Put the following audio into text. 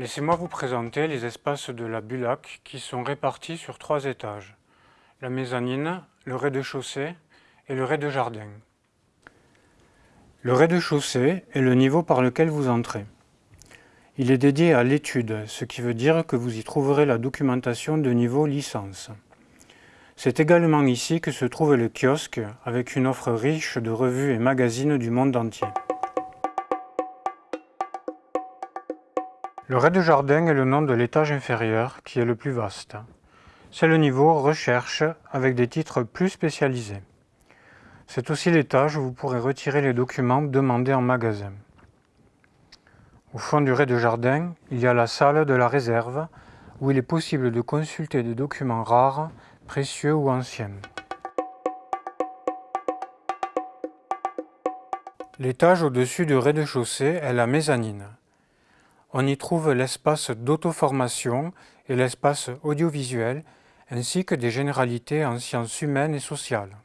Laissez-moi vous présenter les espaces de la Bulac qui sont répartis sur trois étages. La mezzanine, le rez-de-chaussée et le rez-de-jardin. Le rez-de-chaussée est le niveau par lequel vous entrez. Il est dédié à l'étude, ce qui veut dire que vous y trouverez la documentation de niveau licence. C'est également ici que se trouve le kiosque, avec une offre riche de revues et magazines du monde entier. Le rez-de-jardin est le nom de l'étage inférieur, qui est le plus vaste. C'est le niveau recherche, avec des titres plus spécialisés. C'est aussi l'étage où vous pourrez retirer les documents demandés en magasin. Au fond du rez-de-jardin, il y a la salle de la réserve, où il est possible de consulter des documents rares précieux ou anciens. L'étage au-dessus du rez-de-chaussée est la mezzanine. On y trouve l'espace d'auto-formation et l'espace audiovisuel, ainsi que des généralités en sciences humaines et sociales.